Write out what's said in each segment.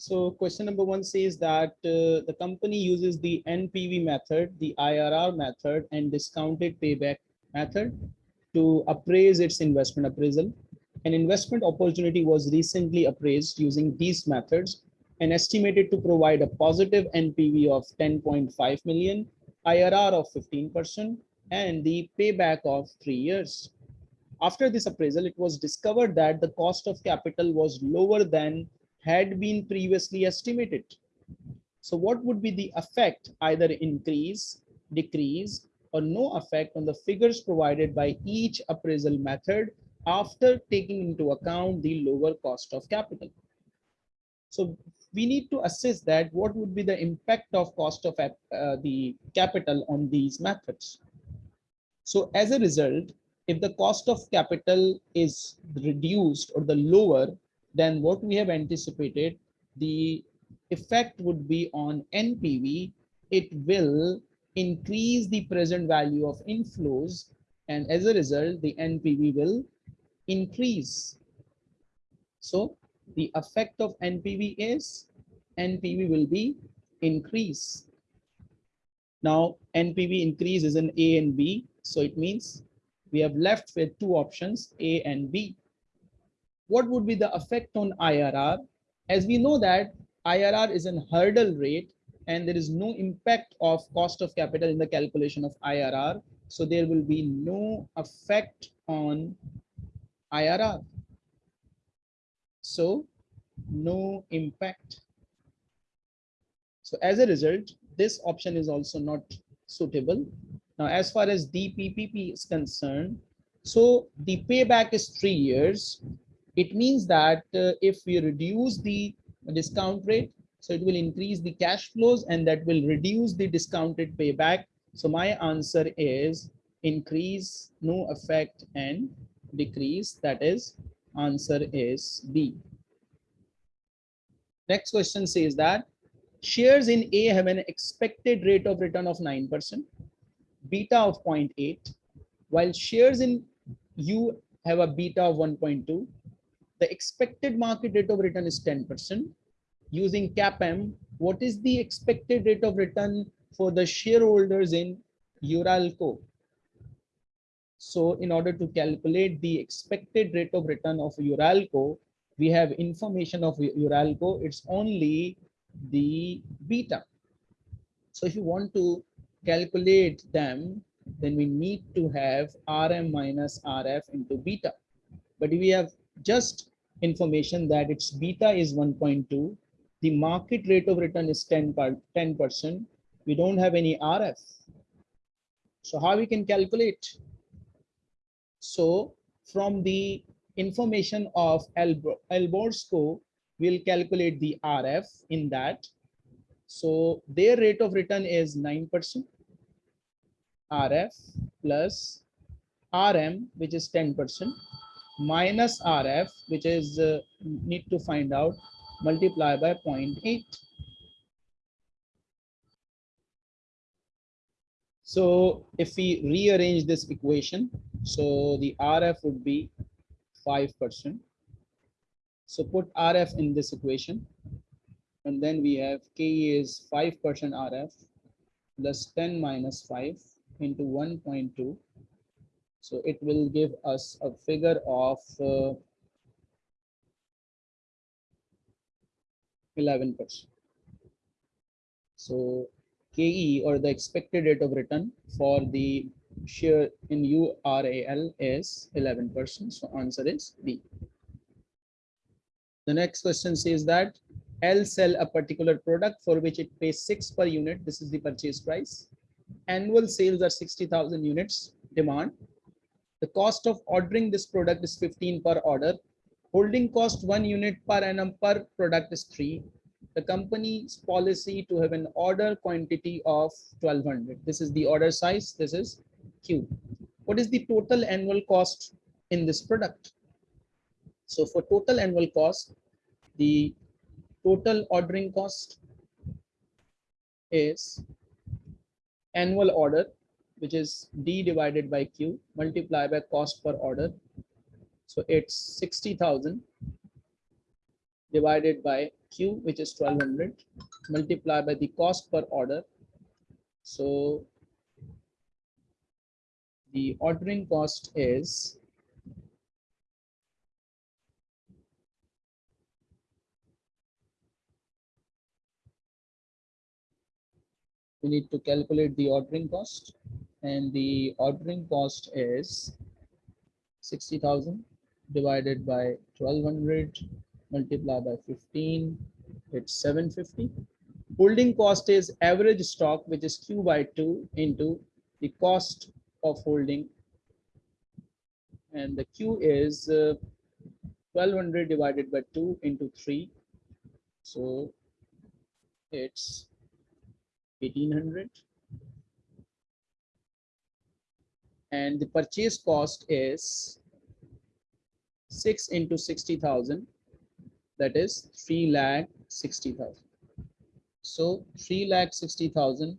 So question number one says that uh, the company uses the NPV method, the IRR method and discounted payback method to appraise its investment appraisal. An investment opportunity was recently appraised using these methods and estimated to provide a positive NPV of 10.5 million, IRR of 15%, and the payback of three years. After this appraisal, it was discovered that the cost of capital was lower than had been previously estimated. So what would be the effect, either increase, decrease, or no effect on the figures provided by each appraisal method after taking into account the lower cost of capital. So we need to assess that what would be the impact of cost of uh, the capital on these methods. So as a result, if the cost of capital is reduced or the lower than what we have anticipated, the effect would be on NPV. It will increase the present value of inflows and as a result, the NPV will increase. So the effect of NPV is NPV will be increase. Now NPV increase is in A and B. So it means we have left with two options, A and B what would be the effect on IRR? As we know that IRR is an hurdle rate and there is no impact of cost of capital in the calculation of IRR. So there will be no effect on IRR. So no impact. So as a result, this option is also not suitable. Now, as far as DPPP is concerned, so the payback is three years it means that uh, if we reduce the discount rate, so it will increase the cash flows and that will reduce the discounted payback. So my answer is increase, no effect and decrease. That is answer is B. Next question says that shares in A have an expected rate of return of 9%, beta of 0.8, while shares in U have a beta of 1.2 the expected market rate of return is 10%. Using CAPM, what is the expected rate of return for the shareholders in Uralco? So in order to calculate the expected rate of return of Uralco, we have information of Uralco, it's only the beta. So if you want to calculate them, then we need to have RM minus RF into beta. But we have just information that its beta is 1.2, the market rate of return is 10 10% We don't have any RF. So how we can calculate? So from the information of Alborsco, we'll calculate the RF in that. So their rate of return is 9%. RF plus RM, which is 10% minus RF, which is uh, need to find out, multiply by 0.8. So if we rearrange this equation, so the RF would be 5%. So put RF in this equation. And then we have K is 5% RF plus 10 minus 5 into 1.2 so it will give us a figure of 11%. Uh, so KE or the expected rate of return for the share in URAL is 11%. So answer is B. The next question says that L sell a particular product for which it pays six per unit. This is the purchase price. Annual sales are 60,000 units demand the cost of ordering this product is 15 per order. Holding cost one unit per annum per product is three. The company's policy to have an order quantity of 1200. This is the order size. This is Q. What is the total annual cost in this product? So for total annual cost, the total ordering cost is annual order which is D divided by Q multiplied by cost per order. So it's 60,000 divided by Q, which is 1200, multiplied by the cost per order. So the ordering cost is we need to calculate the ordering cost and the ordering cost is 60,000 divided by 1200 multiplied by 15 it's 750 holding cost is average stock which is q by 2 into the cost of holding. And the q is uh, 1200 divided by 2 into 3 so it's 1800 and the purchase cost is 6 into 60,000 that is 3 lakh 60,000 so 3 lakh 60,000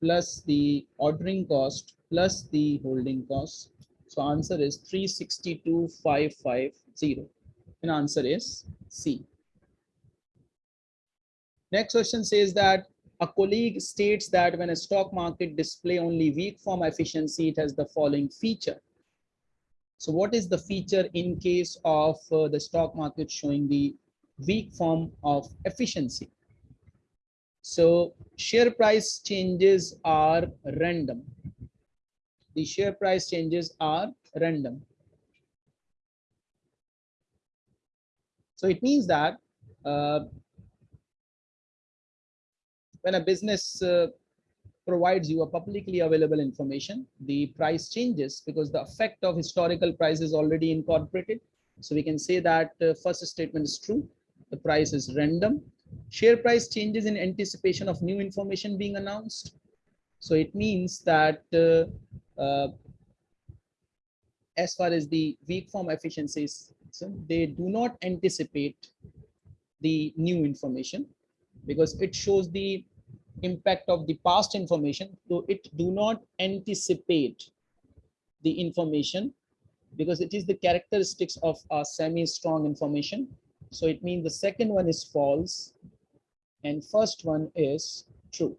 plus the ordering cost plus the holding cost. So answer is 362550 and answer is C. Next question says that a colleague states that when a stock market display only weak form efficiency, it has the following feature. So what is the feature in case of uh, the stock market showing the weak form of efficiency? So share price changes are random. The share price changes are random. So it means that uh, when a business uh, provides you a publicly available information, the price changes because the effect of historical price is already incorporated. So we can say that uh, first statement is true. The price is random. Share price changes in anticipation of new information being announced. So it means that uh, uh, as far as the weak form efficiencies, so they do not anticipate the new information because it shows the impact of the past information so it do not anticipate the information because it is the characteristics of a semi strong information. So it means the second one is false and first one is true.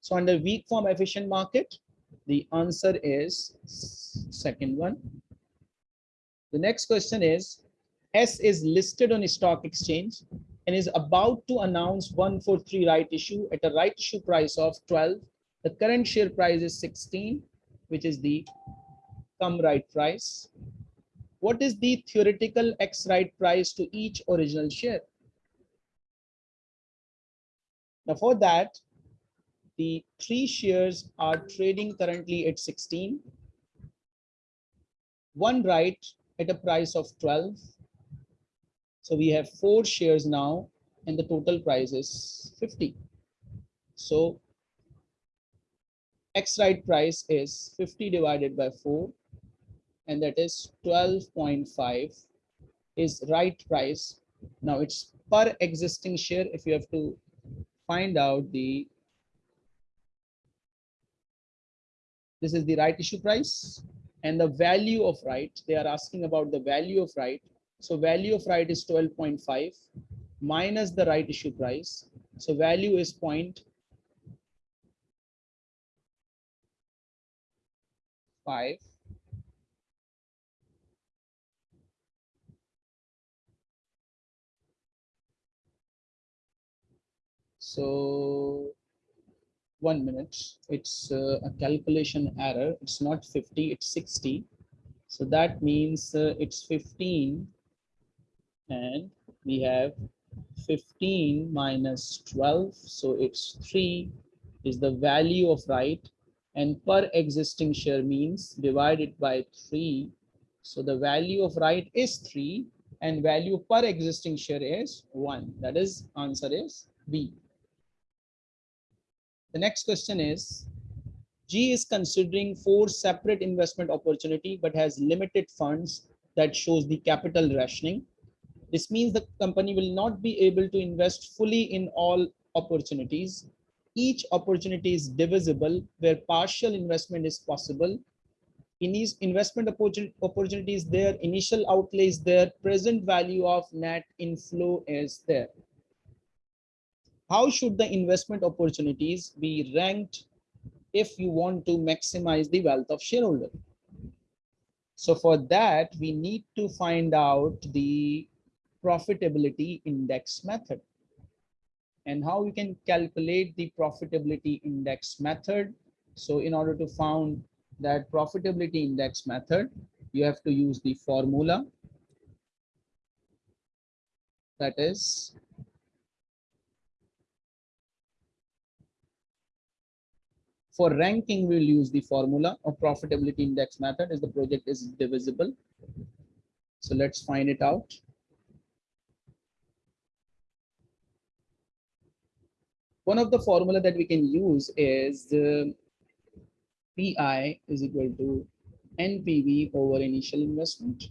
So under weak form efficient market the answer is second one. The next question is s is listed on stock exchange and is about to announce 143 right issue at a right issue price of 12. The current share price is 16, which is the cum right price. What is the theoretical ex right price to each original share? Now for that, the three shares are trading currently at 16. One right at a price of 12 so we have four shares now and the total price is 50. So ex right price is 50 divided by 4 and that is 12.5 is right price. Now it's per existing share if you have to find out the this is the right issue price and the value of right they are asking about the value of right so value of right is 12.5 minus the right issue price. So value is point five. So one minute, it's uh, a calculation error. It's not 50, it's 60. So that means uh, it's 15 and we have 15 minus 12 so it's 3 is the value of right and per existing share means divided by 3 so the value of right is 3 and value per existing share is 1 that is answer is b. The next question is G is considering four separate investment opportunity but has limited funds that shows the capital rationing this means the company will not be able to invest fully in all opportunities. Each opportunity is divisible where partial investment is possible. in these investment opportunities there, initial outlay is there, present value of net inflow is there. How should the investment opportunities be ranked if you want to maximize the wealth of shareholder? So for that, we need to find out the profitability index method. And how we can calculate the profitability index method. So in order to found that profitability index method, you have to use the formula. That is for ranking we'll use the formula of profitability index method as the project is divisible. So let's find it out one of the formula that we can use is the PI is equal to NPV over initial investment.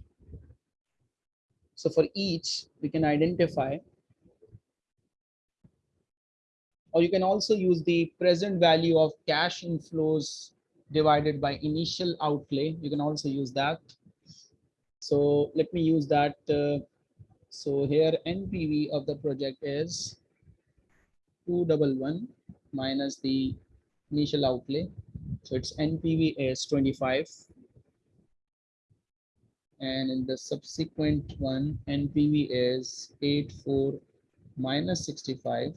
So for each, we can identify, or you can also use the present value of cash inflows divided by initial outlay. You can also use that. So let me use that. Uh, so here NPV of the project is 211 minus the initial outlay so its NPV is 25. And in the subsequent one, NPV is 84 minus 65.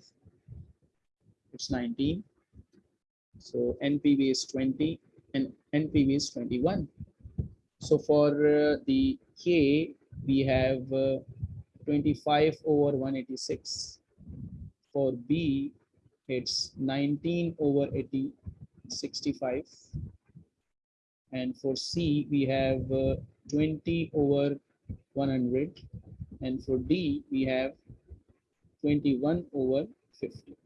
It's 19. So NPV is 20 and NPV is 21. So for uh, the K, we have uh, 25 over 186. For B, it's 19 over 80 65 and for C we have uh, 20 over 100 and for D we have 21 over 50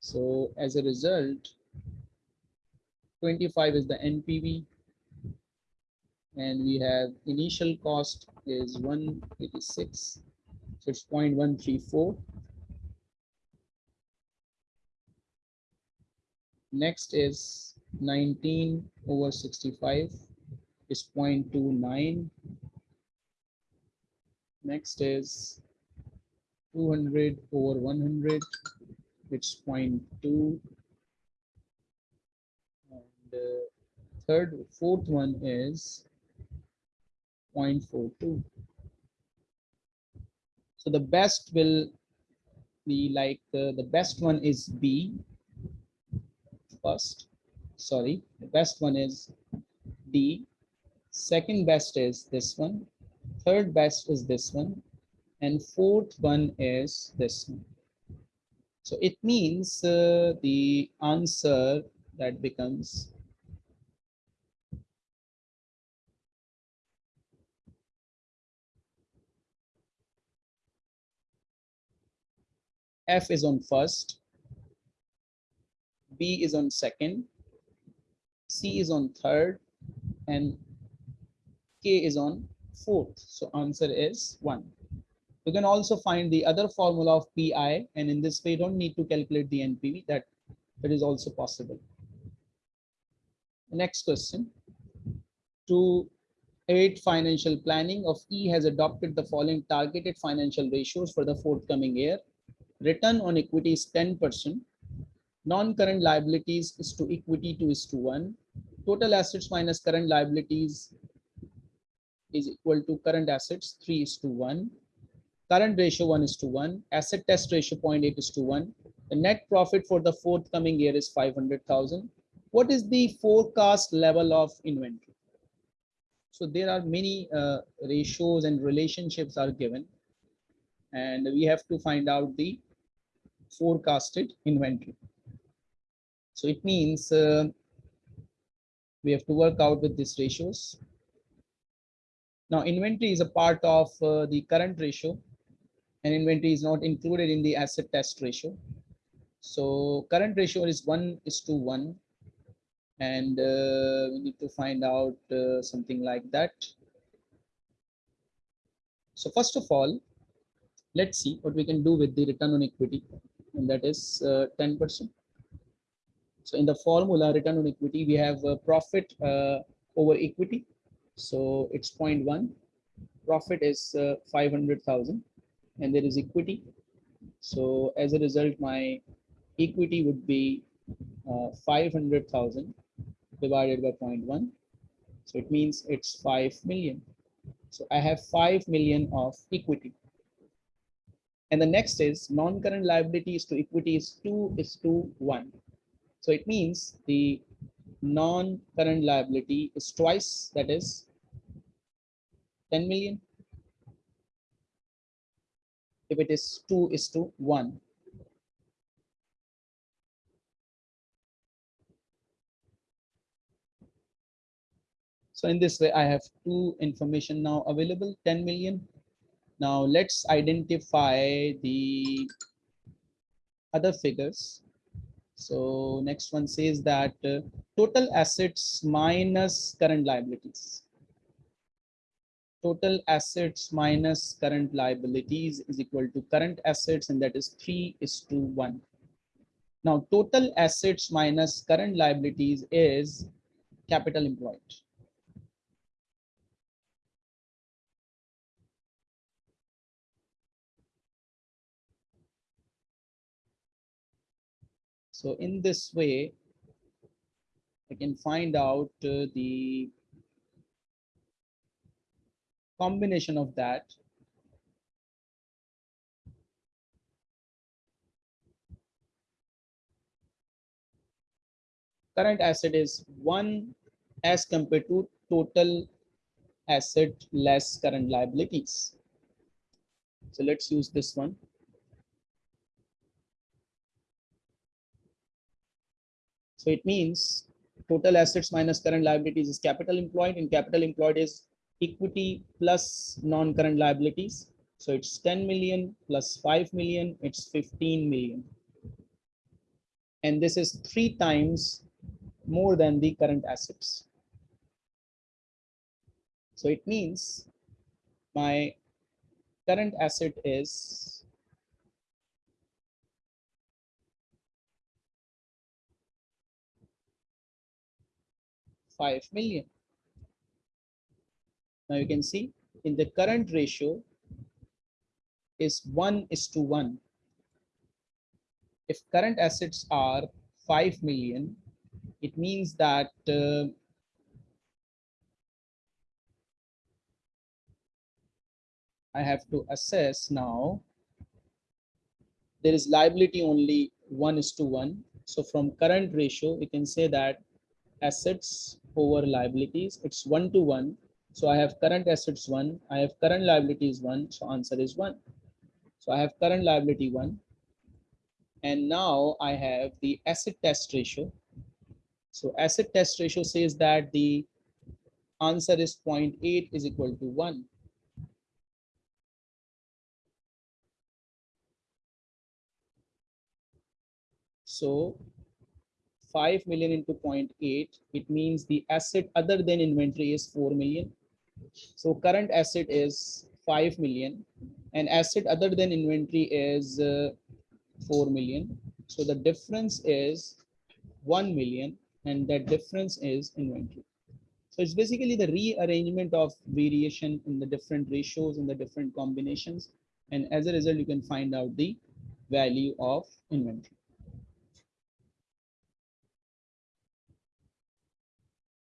so as a result 25 is the NPV and we have initial cost is 186 so it's 0.134 Next is 19 over 65 is 0.29. Next is 200 over 100, it's 0.2. And uh, third, fourth one is 0.42. So the best will be like uh, the best one is B first. Sorry, the best one is D. Second best is this one. Third best is this one. And fourth one is this one. So it means uh, the answer that becomes F is on first, B is on second, C is on third, and K is on fourth. So answer is one. You can also find the other formula of PI, and in this way, you don't need to calculate the NPV. That that is also possible. next question. To aid financial planning of E has adopted the following targeted financial ratios for the forthcoming year. Return on equity is 10%, Non-current liabilities is to equity 2 is to 1. Total assets minus current liabilities is equal to current assets 3 is to 1. Current ratio 1 is to 1. Acid test ratio 0.8 is to 1. The net profit for the forthcoming year is 500,000. What is the forecast level of inventory? So there are many uh, ratios and relationships are given and we have to find out the forecasted inventory. So it means uh, we have to work out with these ratios. Now inventory is a part of uh, the current ratio and inventory is not included in the acid test ratio. So current ratio is one is to one and uh, we need to find out uh, something like that. So first of all, let's see what we can do with the return on equity and that is 10%. Uh, So in the formula return on equity, we have a profit uh, over equity. So it's 0.1. Profit is uh, 500,000 and there is equity. So as a result, my equity would be uh, 500,000 divided by 0.1. So it means it's 5 million. So I have 5 million of equity. And the next is non-current liabilities to equity is 2 is to 1. So it means the non-current liability is twice, that is 10 million. If it is 2 is to 1. So in this way, I have two information now available, 10 million. Now let's identify the other figures. So next one says that uh, total assets minus current liabilities. Total assets minus current liabilities is equal to current assets and that is 3 is to 1. Now total assets minus current liabilities is capital employed. So in this way, I can find out uh, the combination of that. Current asset is one as compared to total asset less current liabilities. So let's use this one. So it means total assets minus current liabilities is capital employed and capital employed is equity plus non-current liabilities. So it's 10 million plus 5 million, it's 15 million. And this is three times more than the current assets. So it means my current asset is 5 million. Now you can see in the current ratio is 1 is to 1. If current assets are 5 million, it means that uh, I have to assess now. There is liability only 1 is to 1. So from current ratio, we can say that assets over liabilities. It's one to one. So I have current assets one, I have current liabilities one. So answer is one. So I have current liability one. And now I have the acid test ratio. So acid test ratio says that the answer is 0.8 is equal to 1. So 5 million into 0.8, it means the asset other than inventory is 4 million. So current asset is 5 million and asset other than inventory is uh, 4 million. So the difference is 1 million and that difference is inventory. So it's basically the rearrangement of variation in the different ratios and the different combinations. And as a result, you can find out the value of inventory.